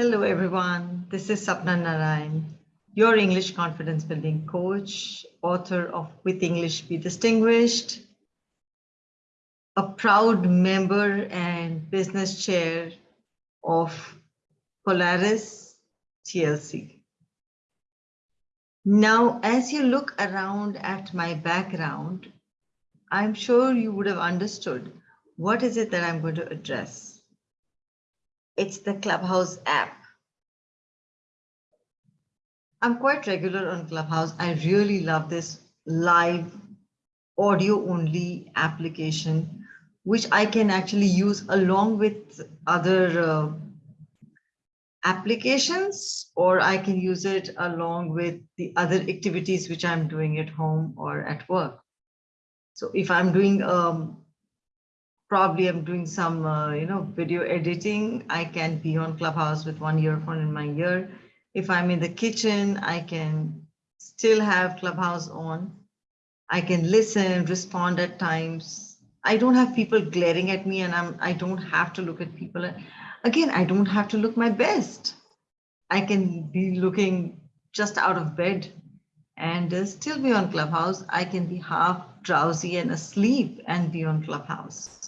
Hello, everyone. This is Sapna Narayan, your English confidence building coach, author of With English Be Distinguished, a proud member and business chair of Polaris TLC. Now, as you look around at my background, I'm sure you would have understood what is it that I'm going to address it's the Clubhouse app. I'm quite regular on Clubhouse. I really love this live audio only application, which I can actually use along with other uh, applications, or I can use it along with the other activities which I'm doing at home or at work. So if I'm doing um, probably I'm doing some, uh, you know, video editing. I can be on Clubhouse with one earphone in my ear. If I'm in the kitchen, I can still have Clubhouse on. I can listen, respond at times. I don't have people glaring at me and I'm, I don't have to look at people. Again, I don't have to look my best. I can be looking just out of bed and uh, still be on Clubhouse. I can be half drowsy and asleep and be on Clubhouse.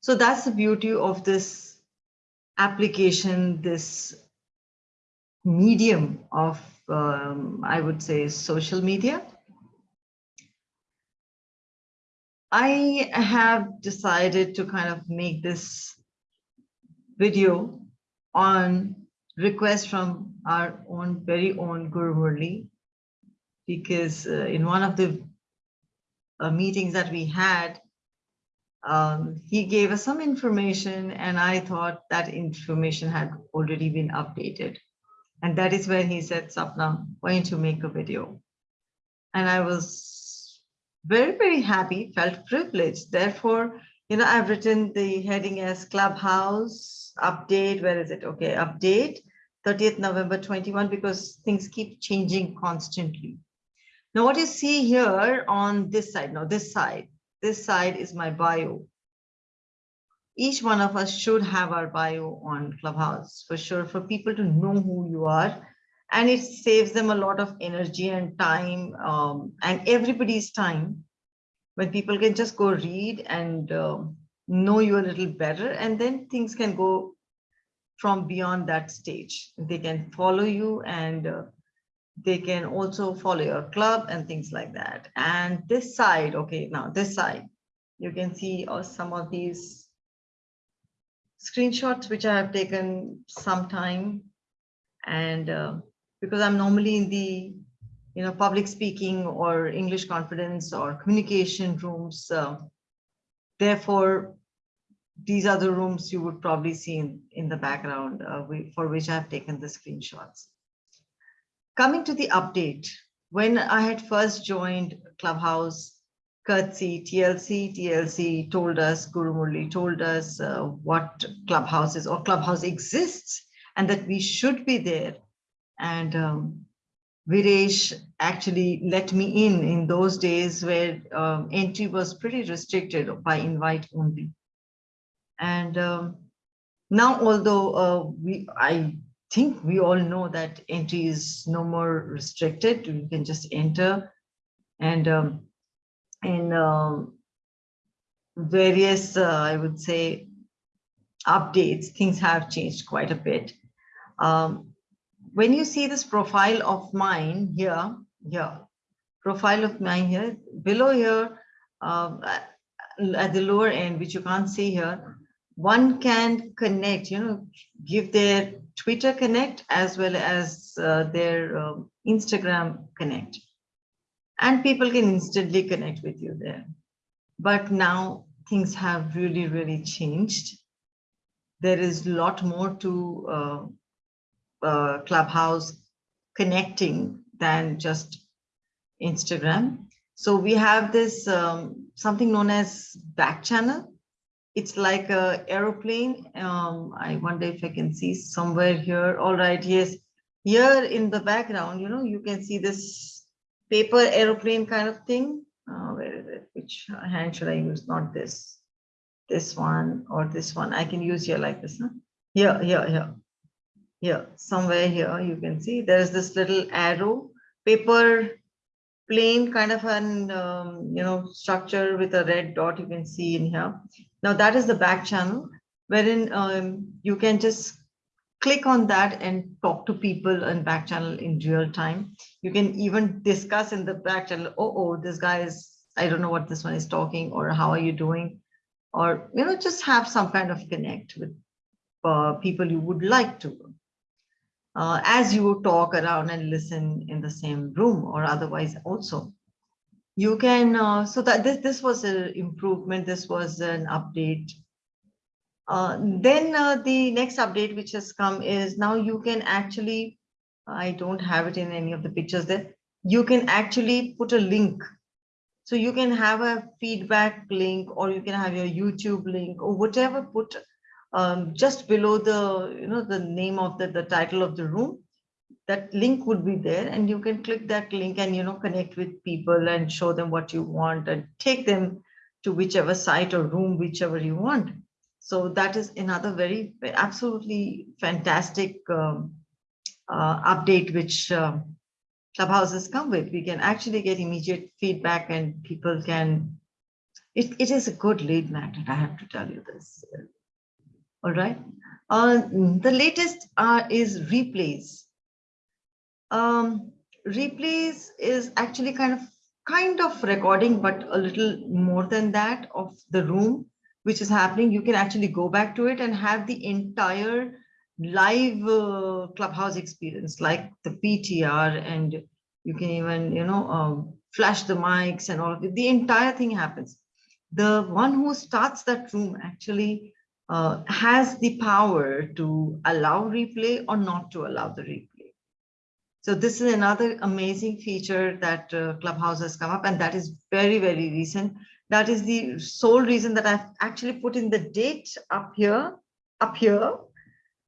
So that's the beauty of this application, this medium of, um, I would say, social media. I have decided to kind of make this video on request from our own very own Guru Murli, because uh, in one of the uh, meetings that we had, um, he gave us some information and I thought that information had already been updated. And that is when he said, Sapna, why don't you make a video? And I was very, very happy, felt privileged. Therefore, you know, I've written the heading as Clubhouse update. Where is it? Okay, update 30th November 21, because things keep changing constantly. Now, what you see here on this side, now this side, this side is my bio. Each one of us should have our bio on Clubhouse for sure, for people to know who you are. And it saves them a lot of energy and time um, and everybody's time when people can just go read and uh, know you a little better and then things can go from beyond that stage. They can follow you and uh, they can also follow your club and things like that. And this side, okay, now this side, you can see uh, some of these screenshots which I have taken some time. And uh, because I'm normally in the you know, public speaking or English confidence or communication rooms, uh, therefore, these are the rooms you would probably see in, in the background uh, we, for which I've taken the screenshots. Coming to the update, when I had first joined Clubhouse, Curtsy, TLC, TLC told us, Guru Murli told us uh, what Clubhouse is or Clubhouse exists and that we should be there. And um, Viresh actually let me in in those days where um, entry was pretty restricted by invite only. And um, now, although uh, we, I think we all know that entry is no more restricted. You can just enter and um, in um, various, uh, I would say, updates, things have changed quite a bit. Um, when you see this profile of mine here, here, profile of mine here, below here, uh, at the lower end, which you can't see here, one can connect, you know, give their Twitter Connect as well as uh, their um, Instagram Connect. And people can instantly connect with you there. But now things have really, really changed. There is a lot more to uh, uh, Clubhouse connecting than just Instagram. So we have this um, something known as back channel it's like a aeroplane. Um, I wonder if I can see somewhere here. All right, yes. Here in the background, you know, you can see this paper aeroplane kind of thing. Uh, where is it? Which hand should I use? Not this, this one or this one. I can use here like this. Huh? Here, here, here. here, somewhere here, you can see there's this little arrow, paper plane kind of an, um, you know, structure with a red dot you can see in here. Now that is the back channel wherein um, you can just click on that and talk to people in back channel in real time. You can even discuss in the back channel, oh, oh, this guy is, I don't know what this one is talking or how are you doing? Or, you know, just have some kind of connect with uh, people you would like to. Uh, as you talk around and listen in the same room or otherwise also. You can, uh, so that this, this was an improvement, this was an update uh, then uh, the next update which has come is now you can actually, I don't have it in any of the pictures there, you can actually put a link. So you can have a feedback link or you can have your YouTube link or whatever put um, just below the, you know, the name of the, the title of the room. That link would be there and you can click that link and, you know, connect with people and show them what you want and take them to whichever site or room, whichever you want. So that is another very, absolutely fantastic um, uh, update which uh, Clubhouse has come with. We can actually get immediate feedback and people can, it, it is a good lead magnet, I have to tell you this. All right. Uh, the latest uh, is replays. Um, replays is actually kind of kind of recording, but a little more than that of the room which is happening, you can actually go back to it and have the entire live uh, clubhouse experience like the PTR and you can even, you know, um, flash the mics and all of it. The entire thing happens. The one who starts that room actually uh, has the power to allow replay or not to allow the replay. So this is another amazing feature that uh, Clubhouse has come up and that is very, very recent. That is the sole reason that I've actually put in the date up here, up here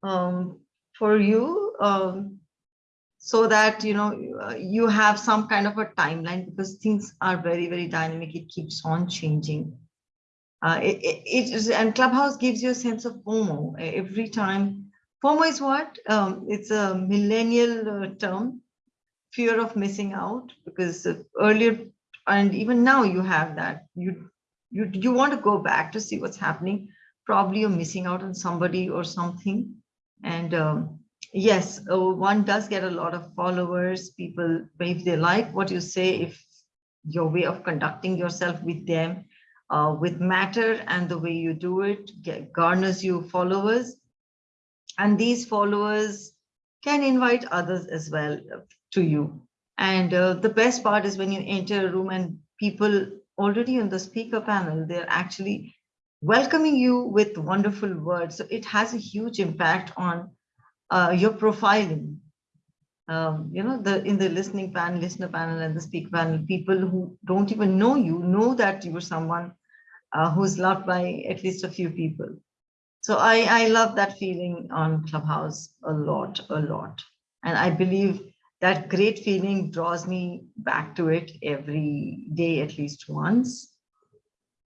um, for you, um, so that you know uh, you have some kind of a timeline because things are very, very dynamic. It keeps on changing. Uh, it, it, is, and Clubhouse gives you a sense of FOMO every time. FOMO is what? Um, it's a millennial uh, term, fear of missing out, because earlier and even now you have that you you you want to go back to see what's happening probably you're missing out on somebody or something and um, yes uh, one does get a lot of followers people if they like what you say if your way of conducting yourself with them uh, with matter and the way you do it get, garners you followers and these followers can invite others as well to you and uh, the best part is when you enter a room and people already on the speaker panel, they're actually welcoming you with wonderful words. So it has a huge impact on uh, your profiling. Um, you know, the in the listening panel, listener panel and the speaker panel, people who don't even know you know that you are someone uh, who's loved by at least a few people. So I, I love that feeling on Clubhouse a lot, a lot. And I believe that great feeling draws me back to it every day, at least once.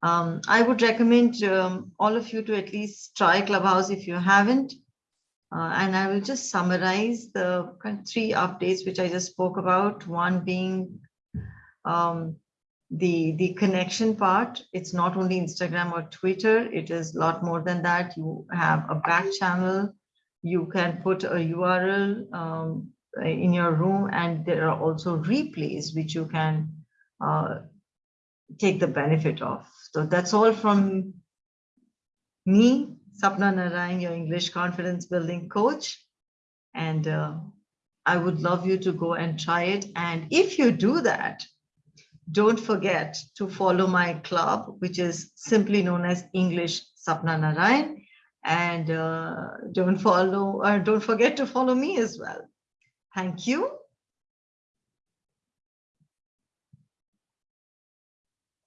Um, I would recommend um, all of you to at least try Clubhouse if you haven't. Uh, and I will just summarize the three updates which I just spoke about. One being um, the, the connection part. It's not only Instagram or Twitter, it is a lot more than that. You have a back channel. You can put a URL um, in your room and there are also replays which you can uh, take the benefit of. So that's all from me, Sapna Narayan, your English confidence building coach. And uh, I would love you to go and try it. And if you do that, don't forget to follow my club, which is simply known as English Sapna Narayan. And uh, don't follow, or don't forget to follow me as well. Thank you.